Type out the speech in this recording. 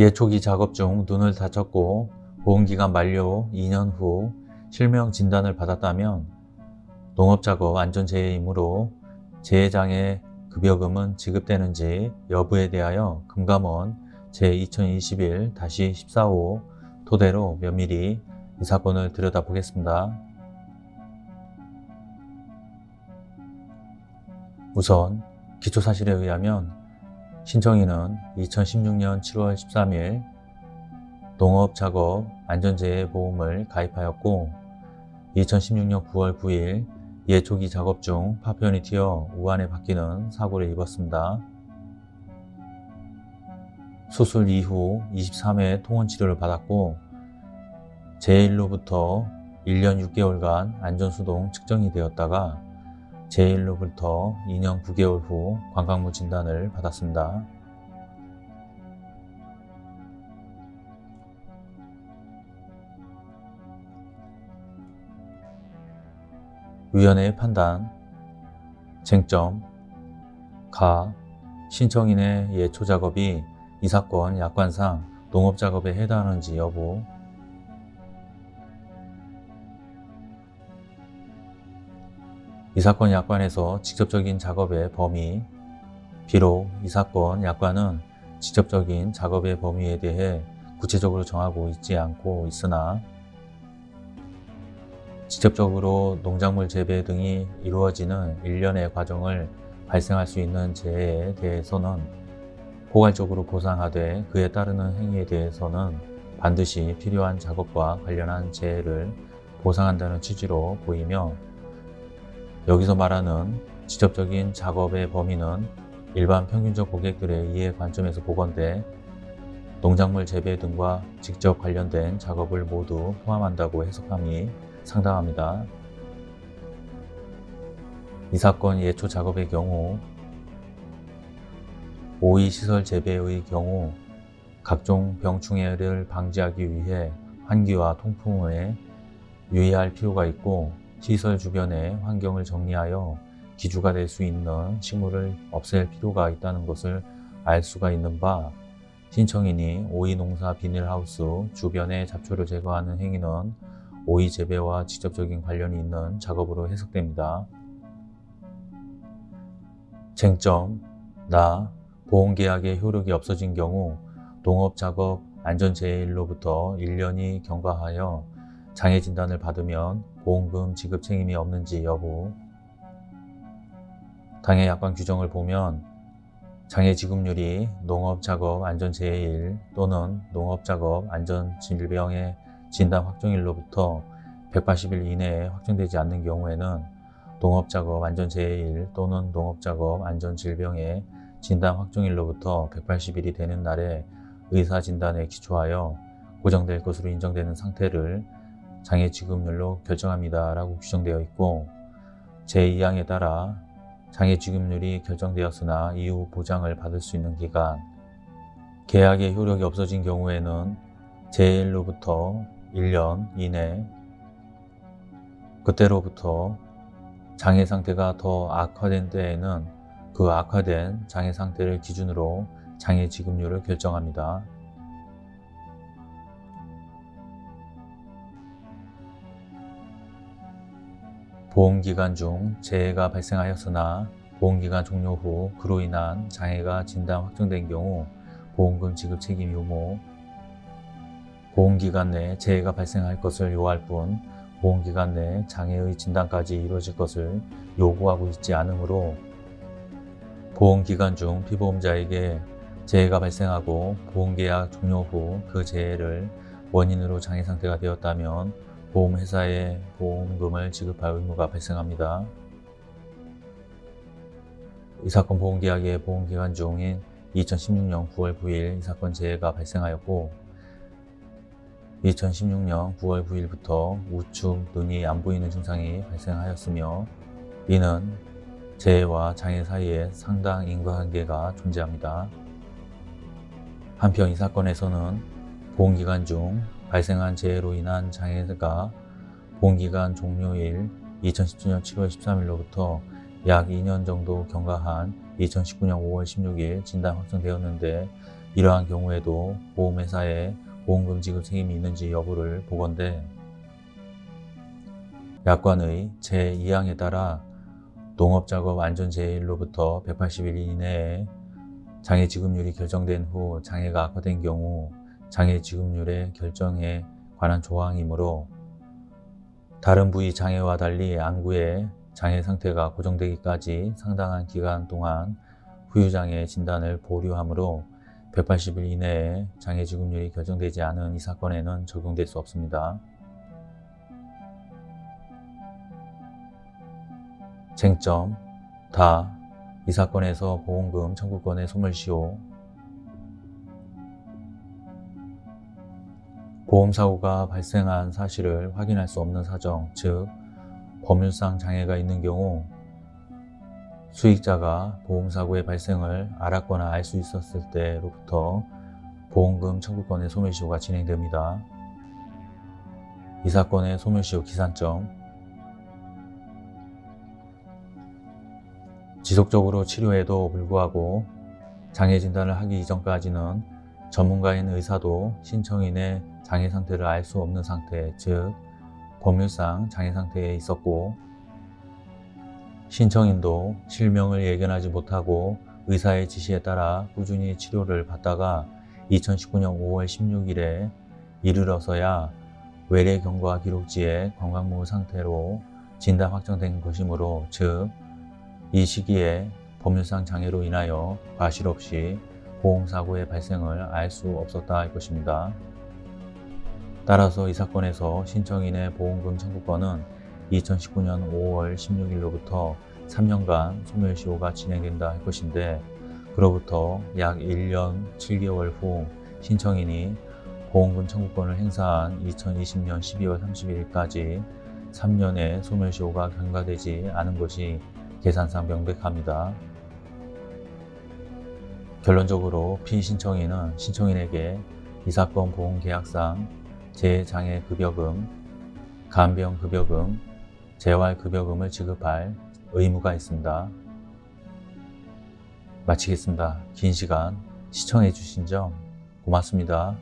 예초기 작업 중 눈을 다쳤고 보험기간 만료 2년 후 실명 진단을 받았다면 농업작업 안전재해이므로 재해장애 급여금은 지급되는지 여부에 대하여 금감원 제2021-145 토대로 면밀히 이 사건을 들여다보겠습니다. 우선 기초사실에 의하면 신청인은 2016년 7월 13일 농업작업 안전재해보험을 가입하였고 2016년 9월 9일 예초기 작업 중 파편이 튀어 우한에 박히는 사고를 입었습니다. 수술 이후 23회 통원치료를 받았고 제1로부터 1년 6개월간 안전수동 측정이 되었다가 제1로부터 2년 9개월 후 관광무 진단을 받았습니다. 위원회의 판단 쟁점 가 신청인의 예초 작업이 이 사건 약관상 농업작업에 해당하는지 여부 이 사건 약관에서 직접적인 작업의 범위 비록 이 사건 약관은 직접적인 작업의 범위에 대해 구체적으로 정하고 있지 않고 있으나 직접적으로 농작물 재배 등이 이루어지는 일련의 과정을 발생할 수 있는 재해에 대해서는 포괄적으로 보상하되 그에 따르는 행위에 대해서는 반드시 필요한 작업과 관련한 재해를 보상한다는 취지로 보이며 여기서 말하는 직접적인 작업의 범위는 일반 평균적 고객들의 이해 관점에서 보건대 농작물 재배 등과 직접 관련된 작업을 모두 포함한다고 해석함이 상당합니다. 이 사건 예초 작업의 경우 오이시설 재배의 경우 각종 병충해를 방지하기 위해 환기와 통풍에 유의할 필요가 있고 시설 주변의 환경을 정리하여 기주가 될 수 있는 식물을 없앨 필요가 있다는 것을 알 수가 있는 바 신청인이 오이 농사 비닐하우스 주변의 잡초를 제거하는 행위는 오이 재배와 직접적인 관련이 있는 작업으로 해석됩니다. 쟁점 나 보험계약의 효력이 없어진 경우 농업작업 안전재해일로부터 1년이 경과하여 장애 진단을 받으면 보험금 지급 책임이 없는지 여부. 당해 약관 규정을 보면 장애 지급률이 농업작업 안전재해일 또는 농업작업 안전질병의 진단 확정일로부터 180일 이내에 확정되지 않는 경우에는 농업작업 안전재해일 또는 농업작업 안전질병의 진단 확정일로부터 180일이 되는 날에 의사진단에 기초하여 고정될 것으로 인정되는 상태를 장애 지급률로 결정합니다. 라고 규정되어 있고 제2항에 따라 장애 지급률이 결정되었으나 이후 보장을 받을 수 있는 기간 계약의 효력이 없어진 경우에는 제1로부터 1년 이내 그때로부터 장애 상태가 더 악화된 때에는 그 악화된 장애 상태를 기준으로 장애 지급률을 결정합니다. 보험기간 중 재해가 발생하였으나 보험기간 종료 후 그로 인한 장애가 진단 확정된 경우 보험금 지급 책임 유무 보험기간 내 재해가 발생할 것을 요할 뿐 보험기간 내 장애의 진단까지 이루어질 것을 요구하고 있지 않으므로 보험기간 중 피보험자에게 재해가 발생하고 보험계약 종료 후 그 재해를 원인으로 장애 상태가 되었다면 보험회사에 보험금을 지급할 의무가 발생합니다. 이 사건 보험계약의 보험기간 중인 2016년 9월 9일 이 사건 재해가 발생하였고 2016년 9월 9일부터 우측 눈이 안 보이는 증상이 발생하였으며 이는 재해와 장애 사이에 상당 인과관계가 존재합니다. 한편 이 사건에서는 보험기간 중 발생한 재해로 인한 장애가 보험기간 종료일 2017년 7월 13일로부터 약 2년 정도 경과한 2019년 5월 16일 진단 확정되었는데 이러한 경우에도 보험회사에 보험금 지급 책임이 있는지 여부를 보건대 약관의 제2항에 따라 농업작업 안전제일로부터 180일 이내에 장애 지급률이 결정된 후 장애가 악화된 경우 장애 지급률의 결정에 관한 조항이므로 다른 부위 장애와 달리 안구의 장애 상태가 고정되기까지 상당한 기간 동안 후유장애 진단을 보류하므로 180일 이내에 장애 지급률이 결정되지 않은 이 사건에는 적용될 수 없습니다. 쟁점 다 이 사건에서 보험금 청구권의 소멸시효 보험사고가 발생한 사실을 확인할 수 없는 사정, 즉 법률상 장애가 있는 경우 수익자가 보험사고의 발생을 알았거나 알 수 있었을 때로부터 보험금 청구권의 소멸시효가 진행됩니다. 이 사건의 소멸시효 기산점 지속적으로 치료해도 불구하고 장애 진단을 하기 이전까지는 전문가인 의사도 신청인의 장애 상태를 알 수 없는 상태, 즉 법률상 장애 상태에 있었고 신청인도 실명을 예견하지 못하고 의사의 지시에 따라 꾸준히 치료를 받다가 2019년 5월 16일에 이르러서야 외래 경과 기록지에 건강무 상태로 진단 확정된 것이므로 즉 이 시기에 법률상 장애로 인하여 과실 없이 보험사고의 발생을 알 수 없었다 할 것입니다. 따라서 이 사건에서 신청인의 보험금 청구권은 2019년 5월 16일로부터 3년간 소멸시효가 진행된다 할 것인데 그로부터 약 1년 7개월 후 신청인이 보험금 청구권을 행사한 2020년 12월 31일까지 3년의 소멸시효가 경과되지 않은 것이 계산상 명백합니다. 결론적으로 피신청인은 신청인에게 이 사건 보험계약상 재장애급여금, 간병급여금, 재활급여금을 지급할 의무가 있습니다. 마치겠습니다. 긴 시간 시청해 주신 점 고맙습니다.